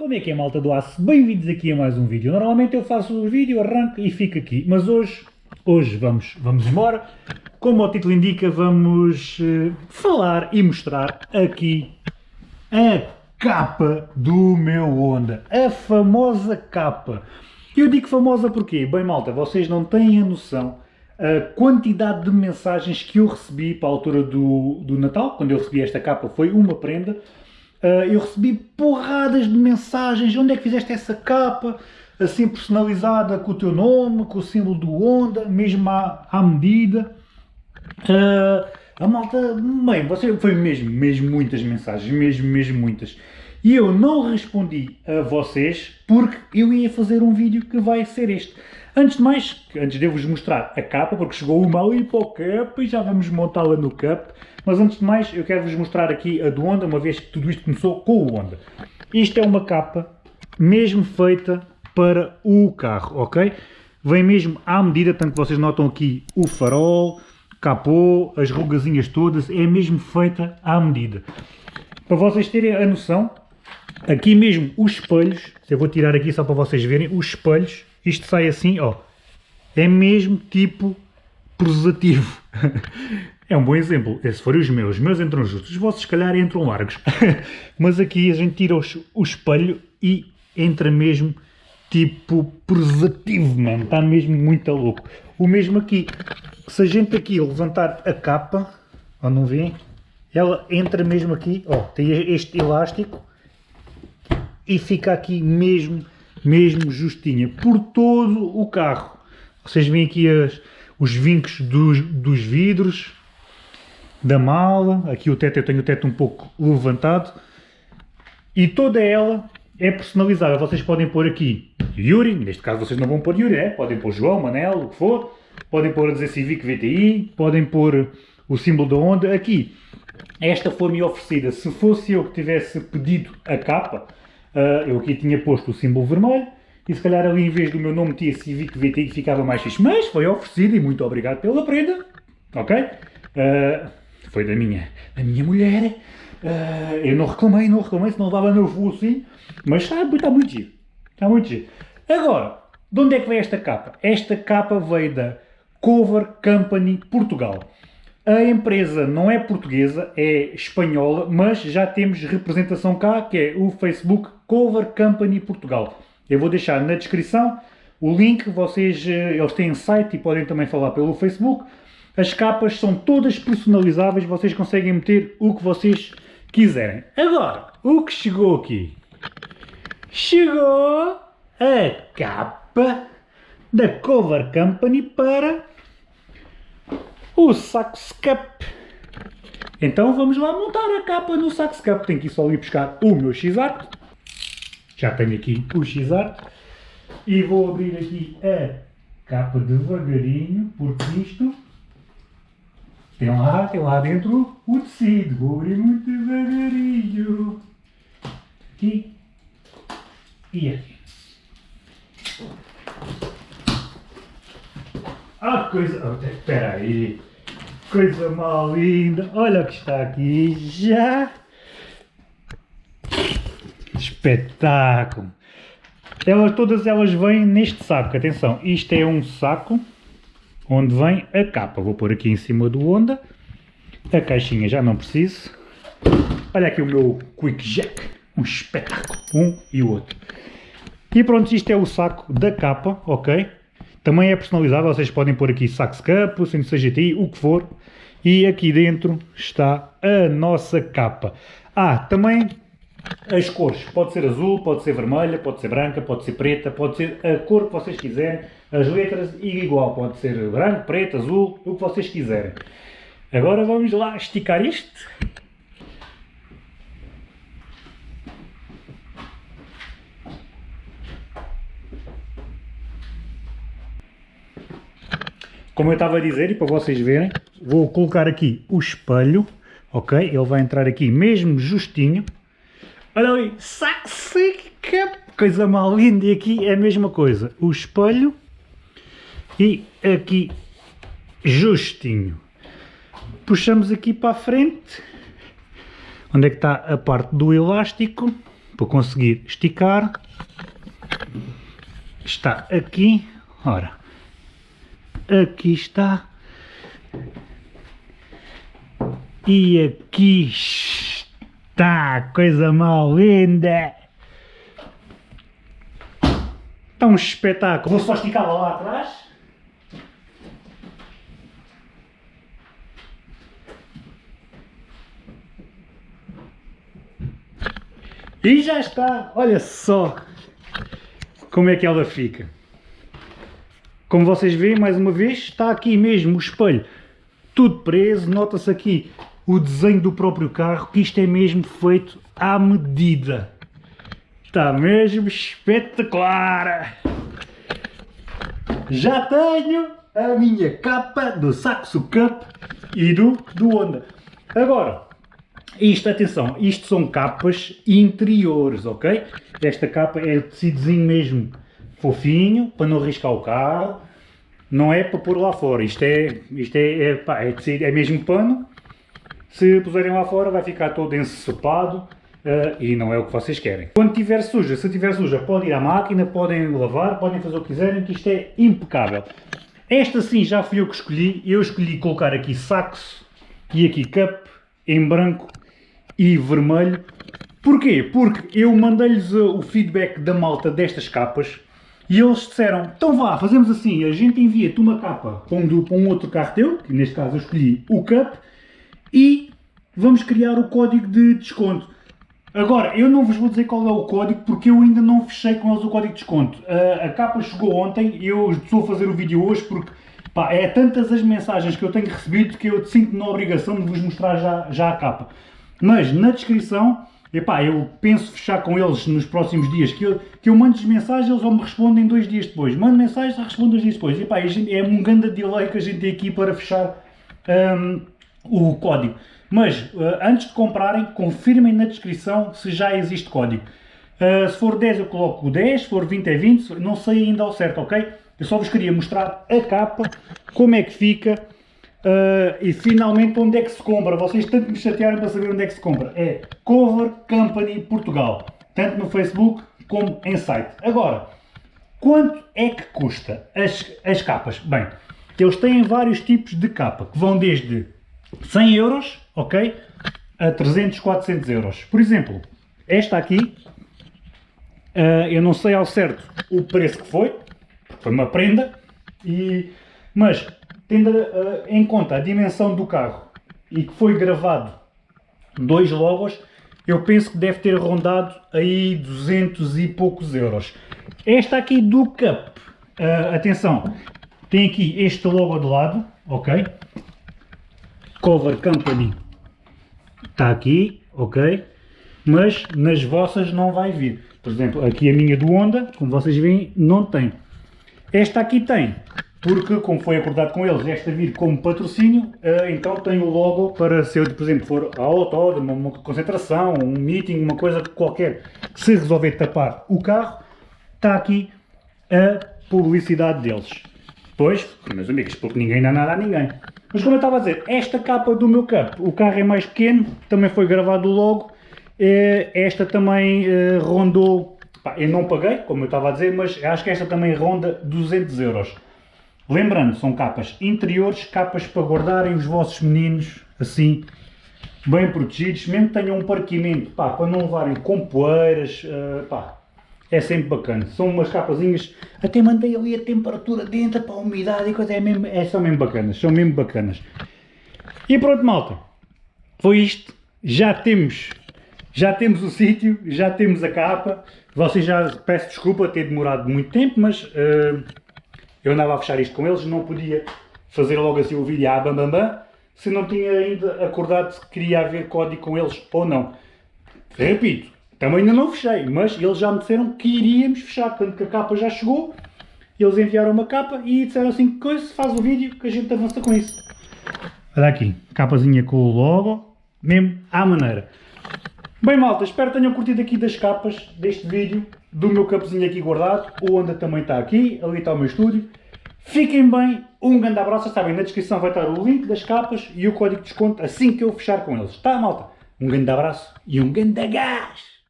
Como é que é malta do aço? Bem-vindos aqui a mais um vídeo. Normalmente eu faço o vídeo, arranco e fico aqui, mas hoje, hoje vamos, vamos embora. Como o título indica, vamos uh, falar e mostrar aqui a capa do meu Honda. A famosa capa. Eu digo famosa porque, bem malta, vocês não têm a noção a quantidade de mensagens que eu recebi para a altura do, do Natal, quando eu recebi esta capa foi uma prenda, Uh, eu recebi porradas de mensagens, onde é que fizeste essa capa, assim personalizada com o teu nome, com o símbolo do Honda, mesmo à, à medida. Uh, a malta, bem, você, foi mesmo, mesmo muitas mensagens, mesmo, mesmo muitas. E eu não respondi a vocês porque eu ia fazer um vídeo que vai ser este. Antes de mais, antes de eu vos mostrar a capa, porque chegou uma ali para o cap e já vamos montá-la no cap, mas antes de mais eu quero vos mostrar aqui a do Honda, uma vez que tudo isto começou com o Honda. Isto é uma capa mesmo feita para o carro, ok? Vem mesmo à medida, tanto que vocês notam aqui o farol, capô, as rugazinhas todas, é mesmo feita à medida. Para vocês terem a noção, aqui mesmo os espelhos, eu vou tirar aqui só para vocês verem, os espelhos isto sai assim, ó. É mesmo tipo prosativo. é um bom exemplo. Esse forem os meus. Os meus entram justos. Os vossos, se calhar, entram largos. Mas aqui a gente tira o, o espelho e entra mesmo tipo prosativo, mano. Está mesmo muito louco. O mesmo aqui. Se a gente aqui levantar a capa, ó, não vê? Ela entra mesmo aqui, ó, tem este elástico e fica aqui mesmo mesmo justinha, por todo o carro. Vocês veem aqui as, os vincos dos, dos vidros, da mala, aqui o teto, eu tenho o teto um pouco levantado, e toda ela é personalizável. Vocês podem pôr aqui Yuri, neste caso vocês não vão pôr Yuri, é? podem pôr João, Manel, o que for, podem pôr a dizer Civic VTI, podem pôr o símbolo da Honda, aqui. Esta foi-me oferecida, se fosse eu que tivesse pedido a capa, Uh, eu aqui tinha posto o símbolo vermelho e se calhar ali em vez do meu nome tinha Civic que ficava mais fixe. Mas foi oferecido e muito obrigado pela prenda. Ok? Uh, foi da minha, da minha mulher. Uh, eu não reclamei, não reclamei, senão dava no voo assim. Mas está, está muito giro. Está muito giro. Agora, de onde é que veio esta capa? Esta capa veio da Cover Company Portugal. A empresa não é portuguesa, é espanhola, mas já temos representação cá, que é o Facebook Cover Company Portugal. Eu vou deixar na descrição o link, vocês, eh, eles têm site e podem também falar pelo Facebook. As capas são todas personalizáveis, vocês conseguem meter o que vocês quiserem. Agora, o que chegou aqui? Chegou a capa da Cover Company para o Sax Cup. Então vamos lá montar a capa no Sax Cup. Tenho que ir só ir buscar o meu X-Art. Já tenho aqui o X-Art. E vou abrir aqui a capa devagarinho, porque isto tem lá, tem lá dentro o tecido. Vou abrir muito devagarinho. Aqui e aqui. Ah, coisa... Espera aí. Coisa mal linda. Olha o que está aqui já. Espetáculo. Elas, todas elas vêm neste saco. Atenção, isto é um saco onde vem a capa. Vou pôr aqui em cima do Honda. A caixinha já não preciso. Olha aqui o meu Quick Jack. Um espetáculo. Um e o outro. E pronto, isto é o saco da capa, ok? Também é personalizável, vocês podem pôr aqui Sax Cup, Centro CGTI, o que for. E aqui dentro está a nossa capa. Ah, também as cores. Pode ser azul, pode ser vermelha, pode ser branca, pode ser preta, pode ser a cor que vocês quiserem. As letras igual, pode ser branco, preto, azul, o que vocês quiserem. Agora vamos lá esticar isto. Como eu estava a dizer, e para vocês verem, vou colocar aqui o espelho, ok? Ele vai entrar aqui mesmo justinho. Olha que coisa mal linda, e aqui é a mesma coisa, o espelho e aqui justinho. Puxamos aqui para a frente, onde é que está a parte do elástico, para conseguir esticar. Está aqui, ora, aqui está. E aqui está, coisa mal linda. Está um espetáculo. Vou só esticar lá atrás. E já está, olha só como é que ela fica. Como vocês veem, mais uma vez, está aqui mesmo o espelho tudo preso. Nota-se aqui o desenho do próprio carro, que isto é mesmo feito à medida. Está mesmo espetacular! Já tenho a minha capa do Saxo Cup e do, do Honda. Agora, isto, atenção, isto são capas interiores, ok? Esta capa é o tecidozinho mesmo fofinho, para não riscar o carro. Não é para pôr lá fora, isto é, isto é, é, pá, é, é mesmo pano. Se puserem lá fora vai ficar todo ensopado uh, e não é o que vocês querem. Quando tiver suja, se tiver suja, pode ir à máquina, podem lavar, podem fazer o que quiserem, que isto é impecável. Esta sim já fui eu que escolhi, eu escolhi colocar aqui saxo e aqui cup em branco e vermelho. Porquê? Porque eu mandei-lhes o feedback da malta destas capas e eles disseram, então vá, fazemos assim, a gente envia-te uma capa para um, um outro carro teu, que neste caso eu escolhi o Cup, e vamos criar o código de desconto. Agora, eu não vos vou dizer qual é o código, porque eu ainda não fechei com eles o código de desconto. A, a capa chegou ontem, eu estou a fazer o vídeo hoje porque pá, é tantas as mensagens que eu tenho recebido que eu sinto na obrigação de vos mostrar já, já a capa. Mas na descrição, epá, eu penso fechar com eles nos próximos dias, que eu, que eu mando mensagens, eles vão me respondem dois dias depois. Mando mensagens, respondo dois dias depois. Epá, é um grande delay que a gente tem aqui para fechar um, o código. Mas, uh, antes de comprarem, confirmem na descrição se já existe código. Uh, se for 10 eu coloco 10, se for 20 é 20, não sei ainda ao certo, ok? Eu só vos queria mostrar a capa, como é que fica uh, e finalmente onde é que se compra. Vocês tanto me chatearam para saber onde é que se compra. É Cover Company Portugal, tanto no Facebook como em site. Agora, quanto é que custa as, as capas? Bem, eles têm vários tipos de capa, que vão desde 100 euros, ok, a 300, 400 euros. Por exemplo, esta aqui, uh, eu não sei ao certo o preço que foi, foi uma prenda, e, mas tendo uh, em conta a dimensão do carro e que foi gravado dois logos, eu penso que deve ter rondado aí 200 e poucos euros. Esta aqui do Cup, uh, atenção, tem aqui este logo do lado, ok? Cover Company está aqui, ok? Mas nas vossas não vai vir. Por exemplo, aqui a minha do Honda, como vocês veem, não tem. Esta aqui tem, porque como foi acordado com eles, esta vir como patrocínio, eh, então tem o logo para se eu, por exemplo, for a autódromo, uma concentração, um meeting, uma coisa qualquer, se resolver tapar o carro, está aqui a publicidade deles. Pois, meus amigos, porque ninguém dá nada a ninguém. Mas como eu estava a dizer, esta capa do meu cup, o carro é mais pequeno, também foi gravado logo, eh, esta também eh, rondou, eu não paguei, como eu estava a dizer, mas acho que esta também ronda 200 euros. Lembrando, são capas interiores, capas para guardarem os vossos meninos, assim, bem protegidos, mesmo que tenham um parquimento, pá, para não levarem com poeiras, uh, pá, é sempre bacana. São umas capazinhas, até mantém ali a temperatura dentro para a umidade e coisa, é mesmo, é, são mesmo bacanas, são mesmo bacanas. E pronto malta, foi isto, já temos, já temos o sítio, já temos a capa, vocês já, peço desculpa ter demorado muito tempo, mas uh, eu andava a fechar isto com eles, não podia fazer logo assim o vídeo à bam, bam se não tinha ainda acordado se queria haver código com eles ou não. Repito, também ainda não fechei, mas eles já me disseram que iríamos fechar, portanto que a capa já chegou, eles enviaram uma capa e disseram assim, coisa, faz o vídeo que a gente avança com isso. Olha aqui, capazinha com o logo, mesmo à maneira. Bem malta, espero que tenham curtido aqui das capas deste vídeo, do meu capozinho aqui guardado, o Onda também está aqui, ali está o meu estúdio. Fiquem bem, um grande abraço, sabem, na descrição vai estar o link das capas e o código de desconto assim que eu fechar com eles. Tá malta? Um grande abraço e um grande gás!